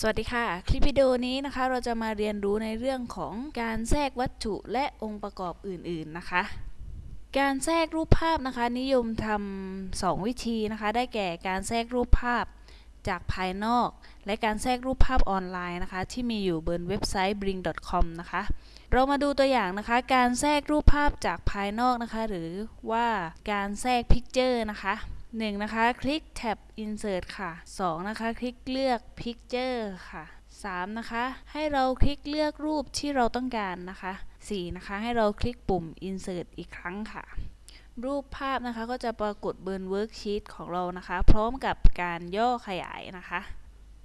สวัสดีค่ะ คลิปวิดีโอนี้นะคะเราจะมาเรียนรู้ในเรื่องของการแทรกวัตถุและองค์ประกอบอื่นๆนะคะ การแทรกรูปภาพนะคะ นิยมทำสองวิธีนะคะ ได้แก่การแทรกรูปภาพจากภายนอก และการแทรกรูปภาพออนไลน์นะคะ ที่มีอยู่บนเว็บไซต์ Bing.com นะคะ เรามาดูตัวอย่างนะคะ การแทรกรูปภาพจากภายนอกนะคะ หรือว่าการแทรก picture นะคะ 1. นะคะ คลิกแท็บ Insert ค่ะ 2. นะคะ คลิกเลือก Picture ค่ะ 3. นะคะ ให้เราคลิกเลือกรูปที่เราต้องการนะคะ 4. นะคะ ให้เราคลิกปุ่ม Insert อีกครั้งค่ะ รูปภาพนะคะก็จะปรากฏบน Worksheet ของเรานะคะ พร้อมกับการย่อขยายนะคะ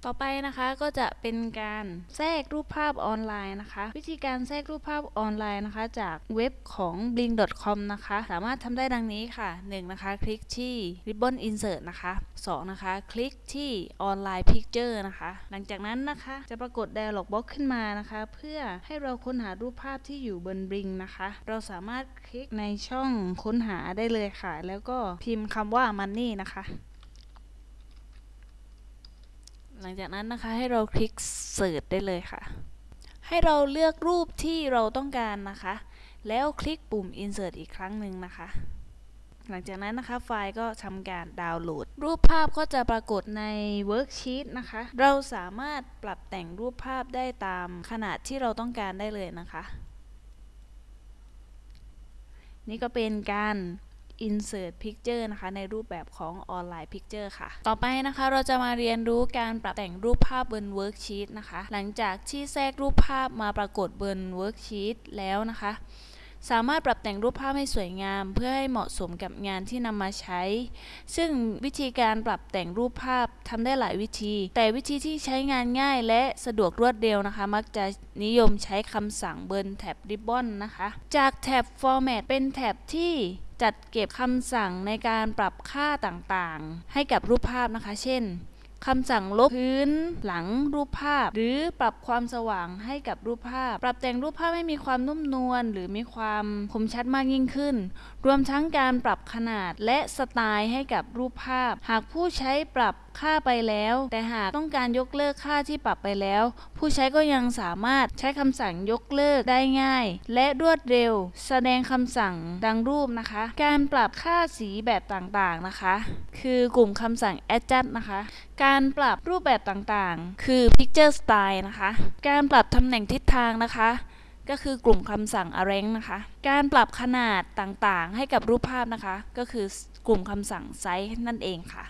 ต่อไปนะคะก็จะเป็นการแทรกรูปภาพออนไลน์นะคะ วิธีการแทรกรูปภาพออนไลน์นะคะ จากเว็บของ bling.com นะคะ สามารถทำได้ดังนี้ค่ะ 1. นะคะ คลิกที่ ribbon insert นะคะ 2. นะคะ คลิกที่ online picture นะคะ หลังจากนั้นนะคะจะปรากฏ dialog box ขึ้นมานะคะ เพื่อให้เราค้นหารูปภาพที่อยู่บน Bling นะคะ เราสามารถคลิกในช่องค้นหาได้เลยค่ะ แล้วก็พิมพ์คำว่า money นะคะ หลังจากนั้นนะคะให้เราคลิกเสิร์ชได้เลยค่ะ ให้เราเลือกรูปที่เราต้องการนะคะ แล้วคลิกปุ่ม insert อีกครั้งหนึ่งนะคะ หลังจากนั้นนะคะไฟล์ก็ทำการดาวน์โหลด รูปภาพก็จะปรากฏใน worksheet นะคะ เราสามารถปรับแต่งรูปภาพได้ตามขนาดที่เราต้องการได้เลยนะคะ นี่ก็เป็นการ insert picture นะคะ ในรูปแบบของ online picture ค่ะ ต่อไปนะคะเราจะมาเรียนรู้การปรับแต่งรูปภาพบน worksheet นะคะ หลังจากที่แทรกรูปภาพมาปรากฏบน worksheet แล้วนะคะ สามารถปรับแต่งรูปภาพให้สวยงาม เพื่อให้เหมาะสมกับงานที่นำมาใช้ ซึ่งวิธีการปรับแต่งรูปภาพทำได้หลายวิธี แต่วิธีที่ใช้งานง่ายและสะดวกรวดเร็วนะคะ มักจะนิยมใช้คำสั่งบนแท็บ Ribbon นะคะ จากแท็บ Format เป็นแท็บที่ จัดเก็บคำสั่งในการปรับค่าต่างๆ ให้กับรูปภาพนะคะ เช่นคำสั่งลบพื้นหลังรูปภาพ หรือปรับความสว่างให้กับรูปภาพ ปรับแต่งรูปภาพให้มีความนุ่มนวลหรือมีความคมชัดมากยิ่งขึ้น รวมทั้งการปรับขนาดและสไตล์ให้กับรูปภาพ หากผู้ใช้ปรับ ค่าไปแล้ว แต่หากต้องการยกเลิกค่าที่ปรับไปแล้ว ผู้ใช้ก็ยังสามารถใช้คำสั่งยกเลิกได้ง่าย และรวดเร็ว แสดงคำสั่งดังรูปนะคะ การปรับค่าสีแบบต่างๆนะคะ คือกลุ่มคำสั่ง adjust นะคะ การปรับรูปแบบต่างๆ คือ picture style นะคะ การปรับตำแหน่งทิศทางนะคะก็คือกลุ่มคำสั่ง arrange นะคะ การปรับขนาดต่างๆ ให้กับรูปภาพนะคะ ก็คือกลุ่มคำสั่ง size นั่นเองค่ะ